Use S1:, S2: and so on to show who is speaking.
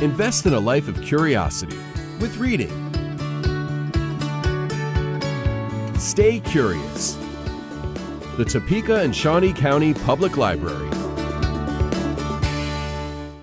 S1: Invest in a life of curiosity with reading. Stay curious. The Topeka and Shawnee County Public Library.